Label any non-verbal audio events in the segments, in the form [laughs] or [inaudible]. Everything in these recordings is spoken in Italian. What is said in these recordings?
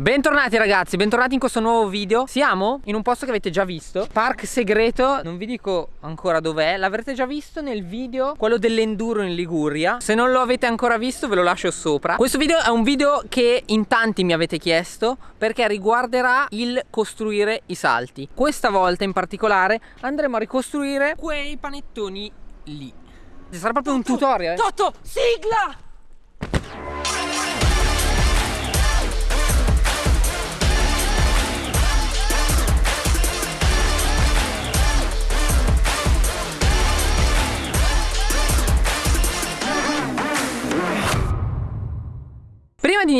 Bentornati ragazzi, bentornati in questo nuovo video. Siamo in un posto che avete già visto. Park segreto, non vi dico ancora dov'è. L'avrete già visto nel video, quello dell'enduro in Liguria. Se non lo avete ancora visto ve lo lascio sopra. Questo video è un video che in tanti mi avete chiesto Perché riguarderà il costruire i salti. Questa volta in particolare andremo a ricostruire quei panettoni lì. Sarà proprio un tutorial. Toto, sigla!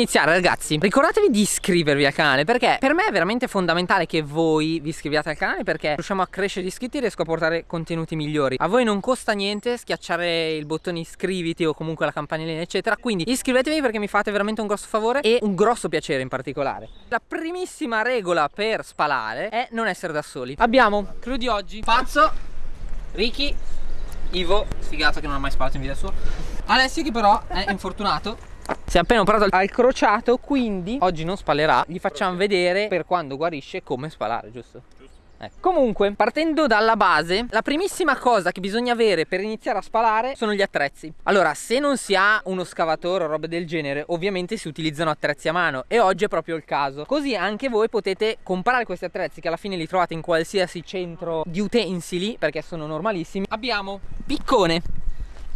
Iniziare ragazzi ricordatevi di iscrivervi al canale perché per me è veramente fondamentale che voi vi iscriviate al canale perché riusciamo a crescere gli iscritti e riesco a portare contenuti migliori. A voi non costa niente schiacciare il bottone iscriviti o comunque la campanellina eccetera Quindi iscrivetevi perché mi fate veramente un grosso favore e un grosso piacere in particolare. La primissima regola per spalare è non essere da soli. Abbiamo crew di oggi. Pazzo, Ricky, Ivo, sfigato che non ha mai spalato in vita sua. Alessio che però è infortunato si è appena operato al crociato quindi oggi non spalerà Gli facciamo vedere per quando guarisce come spalare giusto? Eh. Comunque, partendo dalla base, la primissima cosa che bisogna avere per iniziare a spalare sono gli attrezzi. Allora, se non si ha uno scavatore o robe del genere, ovviamente si utilizzano attrezzi a mano e oggi è proprio il caso. Così anche voi potete comprare questi attrezzi che alla fine li trovate in qualsiasi centro di utensili, perché sono normalissimi. Abbiamo piccone,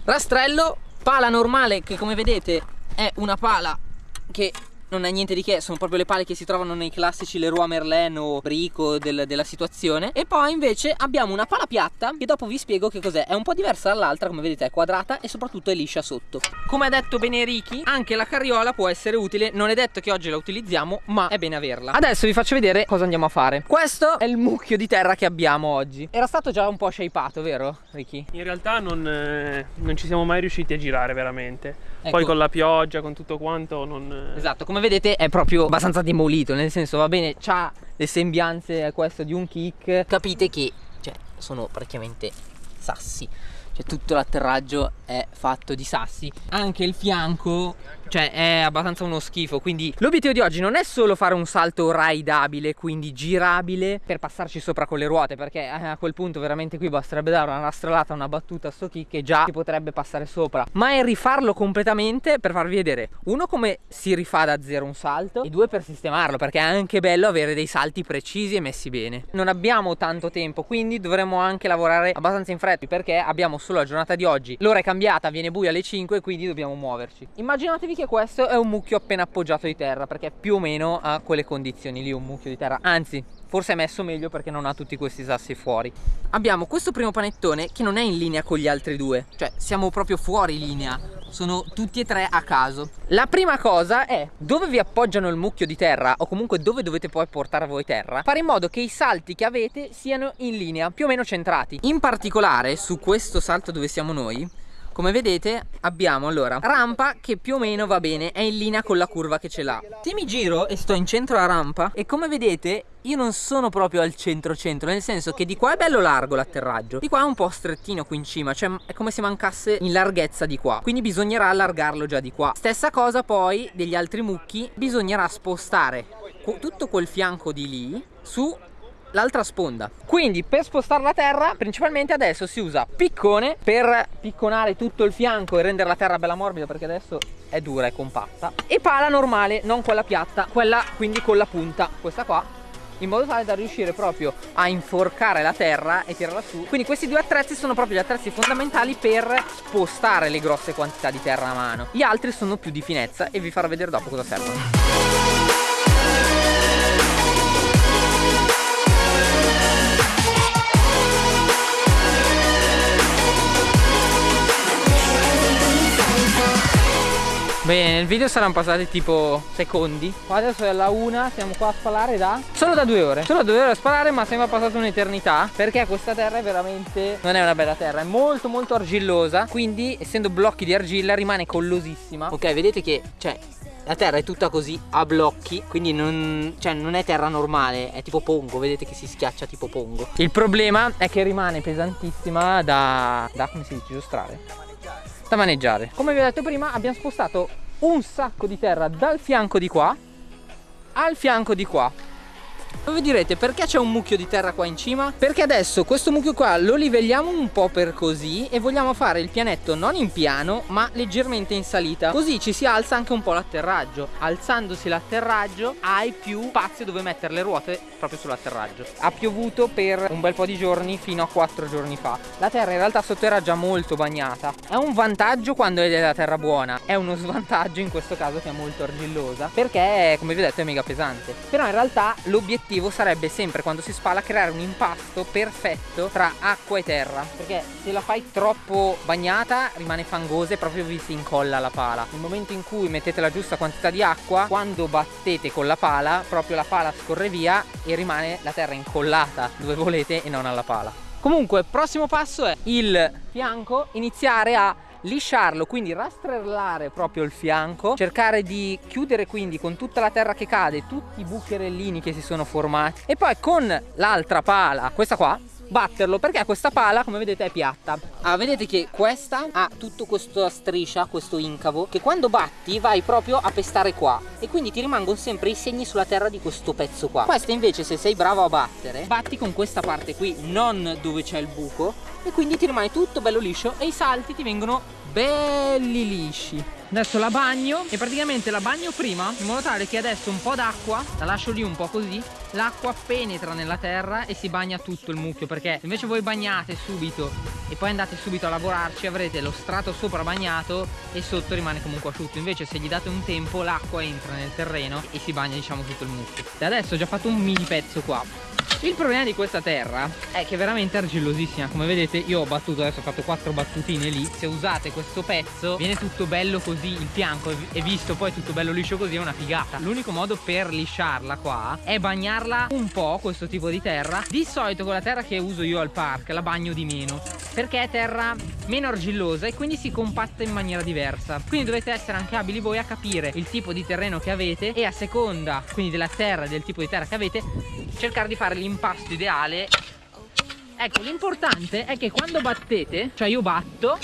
rastrello, pala normale che come vedete è una pala che non è niente di che, sono proprio le pale che si trovano nei classici Leroy Merlin o Brico del, della situazione. E poi invece abbiamo una pala piatta che dopo vi spiego che cos'è. È un po' diversa dall'altra, come vedete è quadrata e soprattutto è liscia sotto. Come ha detto bene Ricky, anche la carriola può essere utile. Non è detto che oggi la utilizziamo, ma è bene averla. Adesso vi faccio vedere cosa andiamo a fare. Questo è il mucchio di terra che abbiamo oggi. Era stato già un po' shapeato, vero Ricky? In realtà non, eh, non ci siamo mai riusciti a girare veramente. Ecco. Poi con la pioggia, con tutto quanto non... Esatto, come vedete è proprio abbastanza demolito Nel senso va bene, ha le sembianze questo di un kick. Capite che cioè, sono praticamente sassi. Cioè tutto l'atterraggio è fatto di sassi. Anche il fianco cioè è abbastanza uno schifo quindi l'obiettivo di oggi non è solo fare un salto raidabile quindi girabile per passarci sopra con le ruote perché eh, a quel punto veramente qui basterebbe dare una rastrellata una battuta a sto kick e già si potrebbe passare sopra. Ma è rifarlo completamente per farvi vedere uno come si rifà da zero un salto e due per sistemarlo perché è anche bello avere dei salti precisi e messi bene. Non abbiamo tanto tempo quindi dovremo anche lavorare abbastanza in fretta perché abbiamo solo la giornata di oggi. L'ora è cambiata viene buio alle 5 quindi dobbiamo muoverci. Immaginatevi che questo è un mucchio appena appoggiato di terra perché più o meno ha quelle condizioni lì un mucchio di terra. Anzi forse è messo meglio perché non ha tutti questi sassi fuori. Abbiamo questo primo panettone che non è in linea con gli altri due cioè siamo proprio fuori linea. Sono tutti e tre a caso. La prima cosa è dove vi appoggiano il mucchio di terra o comunque dove dovete poi portare voi terra fare in modo che i salti che avete siano in linea più o meno centrati. In particolare su questo salto dove siamo noi come vedete abbiamo allora rampa che più o meno va bene è in linea con la curva che ce l'ha. Se mi giro e sto in centro alla rampa e come vedete io non sono proprio al centro centro nel senso che di qua è bello largo l'atterraggio di qua è un po' strettino qui in cima cioè è come se mancasse in larghezza di qua quindi bisognerà allargarlo già di qua. Stessa cosa poi degli altri mucchi bisognerà spostare tutto quel fianco di lì su l'altra sponda. Quindi per spostare la terra principalmente adesso si usa piccone per picconare tutto il fianco e rendere la terra bella morbida perché adesso è dura e compatta. E pala normale non quella piatta quella quindi con la punta questa qua in modo tale da riuscire proprio a inforcare la terra e tirarla su. Quindi questi due attrezzi sono proprio gli attrezzi fondamentali per spostare le grosse quantità di terra a mano. Gli altri sono più di finezza e vi farò vedere dopo cosa servono Bene, nel video saranno passati tipo secondi. Qua adesso è la una, siamo qua a spalare da... Solo da due ore. Solo da due ore a spalare ma sembra passata un'eternità. Perché questa terra è veramente... Non è una bella terra, è molto molto argillosa. Quindi essendo blocchi di argilla rimane collosissima. Ok, vedete che, cioè, la terra è tutta così a blocchi quindi non, cioè, non, è terra normale è tipo pongo vedete che si schiaccia tipo pongo. Il problema è che rimane pesantissima da, da come si dice giostrare da maneggiare. Come vi ho detto prima abbiamo spostato un sacco di terra dal fianco di qua al fianco di qua voi direte perché c'è un mucchio di terra qua in cima? Perché adesso questo mucchio qua lo livelliamo un po' per così e vogliamo fare il pianetto non in piano ma leggermente in salita. Così ci si alza anche un po' l'atterraggio. Alzandosi l'atterraggio hai più spazio dove mettere le ruote proprio sull'atterraggio. Ha piovuto per un bel po' di giorni fino a 4 giorni fa. La terra in realtà sotto era già molto bagnata. È un vantaggio quando è della terra buona. È uno svantaggio in questo caso che è molto argillosa Perché come vi ho detto è mega pesante. Però in realtà l'obiettivo l'obiettivo sarebbe sempre quando si spala creare un impasto perfetto tra acqua e terra. Perché se la fai troppo bagnata rimane fangosa e proprio vi si incolla la pala. Nel momento in cui mettete la giusta quantità di acqua quando battete con la pala proprio la pala scorre via e rimane la terra incollata dove volete e non alla pala. Comunque prossimo passo è il fianco iniziare a lisciarlo quindi rastrellare proprio il fianco cercare di chiudere quindi con tutta la terra che cade tutti i bucherellini che si sono formati e poi con l'altra pala questa qua batterlo perché questa pala come vedete è piatta. Ah, vedete che questa ha tutto questa striscia questo incavo che quando batti vai proprio a pestare qua. E quindi ti rimangono sempre i segni sulla terra di questo pezzo qua. Questa invece se sei bravo a battere batti con questa parte qui non dove c'è il buco e quindi ti rimane tutto bello liscio e i salti ti vengono belli lisci. Adesso la bagno e praticamente la bagno prima in modo tale che adesso un po' d'acqua la lascio lì un po' così l'acqua penetra nella terra e si bagna tutto il mucchio perché se invece voi bagnate subito e poi andate subito a lavorarci avrete lo strato sopra bagnato e sotto rimane comunque asciutto. Invece se gli date un tempo l'acqua entra nel terreno e si bagna diciamo tutto il mucchio. E adesso ho già fatto un mini pezzo qua il problema di questa terra è che è veramente argillosissima. Come vedete io ho battuto adesso ho fatto quattro battutine lì. Se usate questo pezzo viene tutto bello così il fianco. E visto poi tutto bello liscio così è una figata. L'unico modo per lisciarla qua è bagnarla un po' questo tipo di terra. Di solito con la terra che uso io al park la bagno di meno perché è terra meno argillosa e quindi si compatta in maniera diversa. Quindi dovete essere anche abili voi a capire il tipo di terreno che avete e a seconda quindi della terra e del tipo di terra che avete cercare di fare l'impasto ideale. Ecco l'importante è che quando battete cioè io batto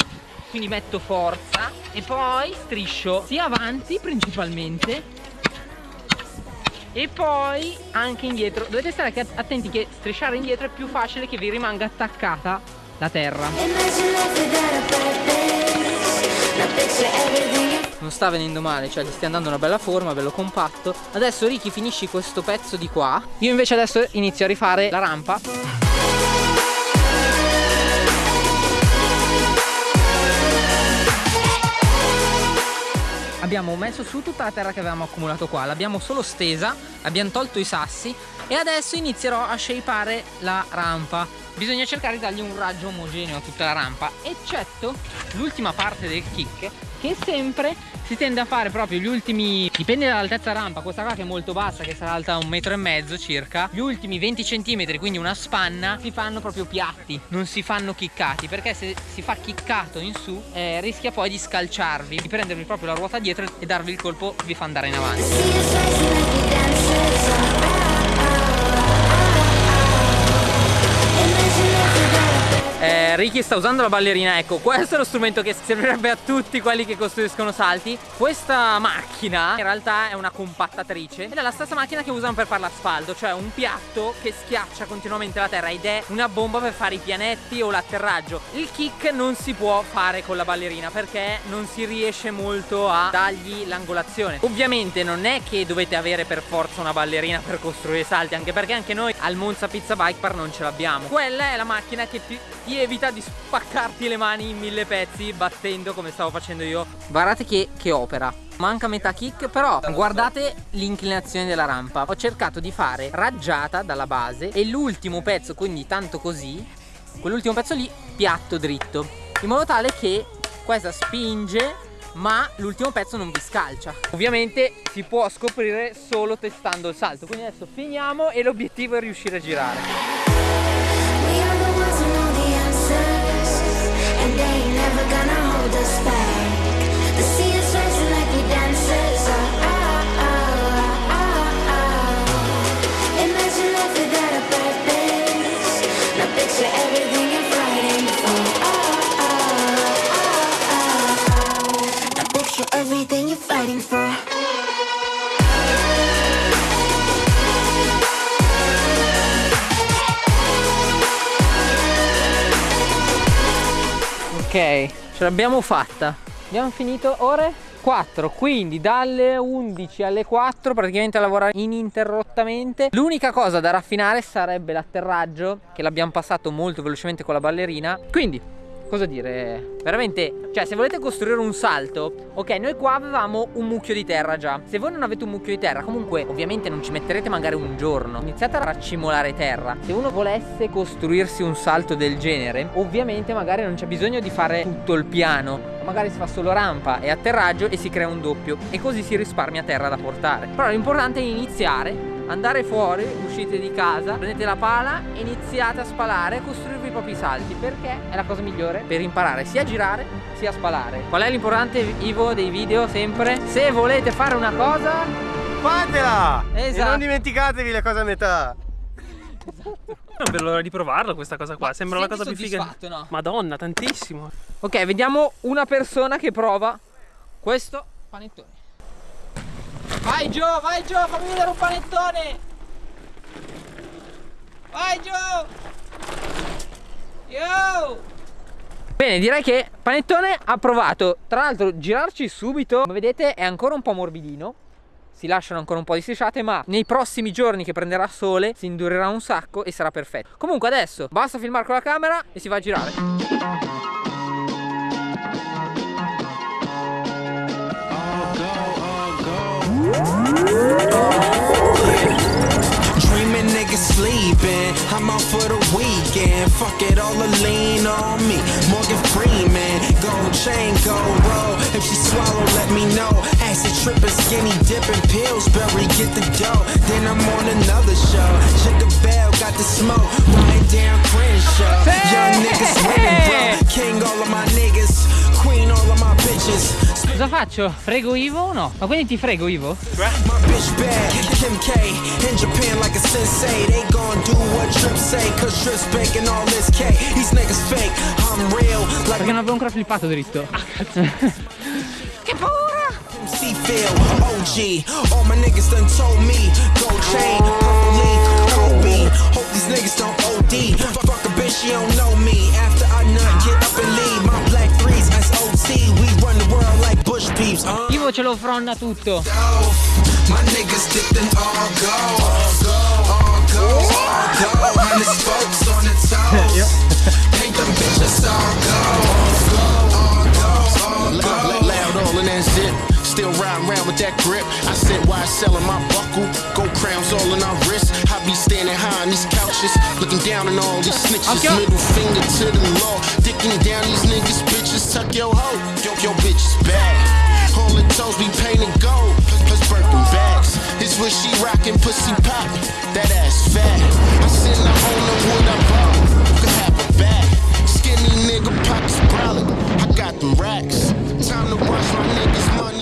quindi metto forza e poi striscio sia avanti principalmente e poi anche indietro. Dovete stare attenti che strisciare indietro è più facile che vi rimanga attaccata la terra. Non sta venendo male cioè gli stia dando una bella forma bello compatto. Adesso Ricky finisci questo pezzo di qua. Io invece adesso inizio a rifare la rampa. Abbiamo messo su tutta la terra che avevamo accumulato qua. L'abbiamo solo stesa abbiamo tolto i sassi e adesso inizierò a shapeare la rampa bisogna cercare di dargli un raggio omogeneo a tutta la rampa eccetto l'ultima parte del kick che sempre si tende a fare proprio gli ultimi dipende dall'altezza rampa questa qua che è molto bassa che sarà alta un metro e mezzo circa gli ultimi 20 centimetri quindi una spanna si fanno proprio piatti non si fanno chiccati perché se si fa chiccato in su eh, rischia poi di scalciarvi di prendervi proprio la ruota dietro e darvi il colpo vi fa andare in avanti eh, Ricky sta usando la ballerina ecco questo è lo strumento che servirebbe a tutti quelli che costruiscono salti. Questa macchina in realtà è una compattatrice ed è la stessa macchina che usano per fare l'asfalto cioè un piatto che schiaccia continuamente la terra ed è una bomba per fare i pianetti o l'atterraggio. Il kick non si può fare con la ballerina perché non si riesce molto a dargli l'angolazione. Ovviamente non è che dovete avere per forza una ballerina per costruire salti anche perché anche noi al Monza Pizza Bike Park non ce l'abbiamo. Quella è la macchina che ti ti evita di spaccarti le mani in mille pezzi battendo come stavo facendo io. Guardate che, che opera. Manca metà kick però guardate l'inclinazione della rampa. Ho cercato di fare raggiata dalla base e l'ultimo pezzo quindi tanto così quell'ultimo pezzo lì piatto dritto. In modo tale che questa spinge ma l'ultimo pezzo non vi scalcia. Ovviamente si può scoprire solo testando il salto. Quindi adesso finiamo e l'obiettivo è riuscire a girare fighting for Ok, ce l'abbiamo fatta. Abbiamo finito ore 4, quindi dalle 11 alle 4 praticamente a lavorare ininterrottamente. L'unica cosa da raffinare sarebbe l'atterraggio, che l'abbiamo passato molto velocemente con la ballerina. Quindi cosa dire? Veramente cioè se volete costruire un salto ok noi qua avevamo un mucchio di terra già. Se voi non avete un mucchio di terra comunque ovviamente non ci metterete magari un giorno. Iniziate a raccimolare terra. Se uno volesse costruirsi un salto del genere ovviamente magari non c'è bisogno di fare tutto il piano. Magari si fa solo rampa e atterraggio e si crea un doppio. E così si risparmia terra da portare. Però l'importante è iniziare andare fuori, uscite di casa, prendete la pala e iniziate a spalare e costruirvi i propri salti perché è la cosa migliore per imparare sia a girare sia a spalare. Qual è l'importante Ivo dei video sempre? Se volete fare una cosa fatela! Esatto. E non dimenticatevi le cose a metà. Esatto. Non vedo l'ora di provarlo questa cosa qua, Ma sembra la cosa più figa. No? Madonna, tantissimo. Ok, vediamo una persona che prova questo panettone. Vai Gio, vai Gio, fammi vedere un panettone! Vai Gio! Yo! Bene, direi che panettone ha provato. Tra l'altro girarci subito, come vedete è ancora un po' morbidino. Si lasciano ancora un po' di strisciate, ma nei prossimi giorni che prenderà sole si indurerà un sacco e sarà perfetto. Comunque adesso basta filmare con la camera e si va a girare. Niggas sleeping, I'm out for the weekend. Fuck it, all the lean on me. Morgan Freeman, gold chain, gold roll. If she swallow, let me know. Acid tripping, skinny dipping, Pillsbury, get the dough. Then I'm on another show. Check the bell, got the smoke. Riding down Crenshaw. Young niggas winning, bro. King all of my niggas, queen all of my bitches. Cosa faccio? Frego Ivo o no? Ma quindi ti frego Ivo? Perché non avevo ancora flippato dritto. Ah, [laughs] che paura! OG, all my niggas done told me, go chain, purple leaf, Kobe. Hope these niggas don't OD. Fuck a bitch, she don't know me. After I nut, get up and leave. My black threes, SOT. We Io ce lo fronna tutto. Still riding around with that grip. I sit wide selling my buckle. Gold crowns all in our wrist. I be standing high on these couches. Looking down on all these snitches. Okay. Middle finger to the law. Dicking down these niggas, bitches. Tuck your hoe. Yo, your bitch is bad. The toes be painted gold. Plus Birkin bags. This what she rockin', pussy pop. That ass fat. I said, I own the wood I bought. Could have a bag. Skinny nigga pockets brolic. I got them racks. Time to wash my niggas money.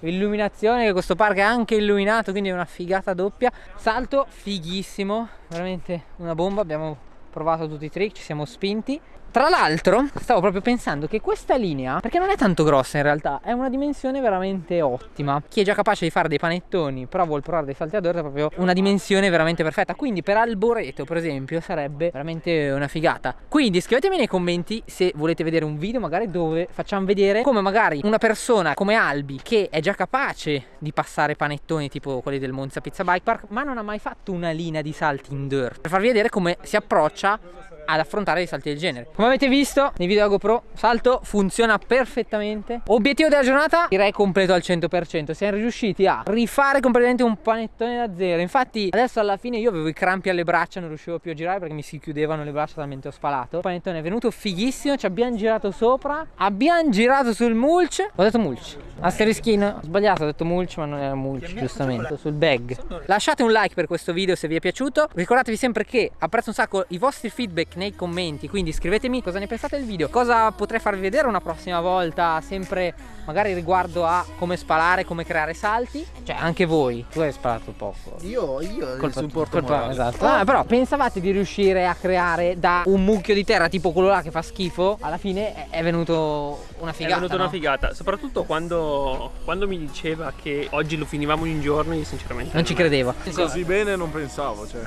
Illuminazione che questo parco è anche illuminato quindi è una figata doppia Salto fighissimo Veramente una bomba Abbiamo provato tutti i trick Ci siamo spinti tra l'altro stavo proprio pensando che questa linea Perché non è tanto grossa in realtà È una dimensione veramente ottima. Chi è già capace di fare dei panettoni Però vuol provare dei salti ad orta È proprio una dimensione veramente perfetta. Quindi per Alboreto per esempio Sarebbe veramente una figata. Quindi scrivetemi nei commenti Se volete vedere un video magari dove facciamo vedere Come magari una persona come Albi Che è già capace di passare panettoni Tipo quelli del Monza Pizza Bike Park Ma non ha mai fatto una linea di salti in dirt Per farvi vedere come si approccia ad affrontare dei salti del genere. Come avete visto nei video GoPro salto funziona perfettamente. Obiettivo della giornata? Direi completo al 100% siamo riusciti a rifare completamente un panettone da zero. Infatti adesso alla fine io avevo i crampi alle braccia non riuscivo più a girare perché mi si chiudevano le braccia talmente ho spalato. Il panettone è venuto fighissimo ci abbiamo girato sopra abbiamo girato sul mulch. Ho detto mulch asterischino. Ho sbagliato ho detto mulch ma non era mulch giustamente sul bag. Lasciate un like per questo video se vi è piaciuto. Ricordatevi sempre che apprezzo un sacco i vostri feedback nei commenti quindi scrivetemi cosa ne pensate del video. Cosa potrei farvi vedere una prossima volta sempre magari riguardo a come spalare come creare salti? Cioè anche voi tu hai sparato poco. Io io colpa, supporto colpa, esatto. Ah, però pensavate di riuscire a creare da un mucchio di terra tipo quello là che fa schifo? Alla fine è venuto una figata è venuta no? una figata. Soprattutto quando, quando mi diceva che oggi lo finivamo in un giorno io sinceramente non, non ci credevo. Così bene non pensavo cioè.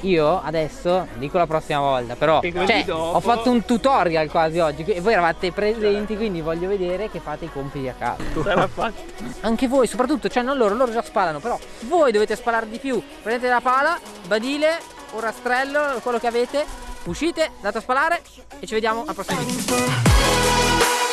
io adesso dico la prossima volta però cioè, dopo... ho fatto un tutorial quasi oggi e voi eravate presenti quindi voglio vedere che fate i compiti a casa. Sarà fatto anche voi soprattutto cioè non loro loro già spalano però voi dovete spalare di più. Prendete la pala badile un rastrello quello che avete uscite date a spalare e ci vediamo al prossimo video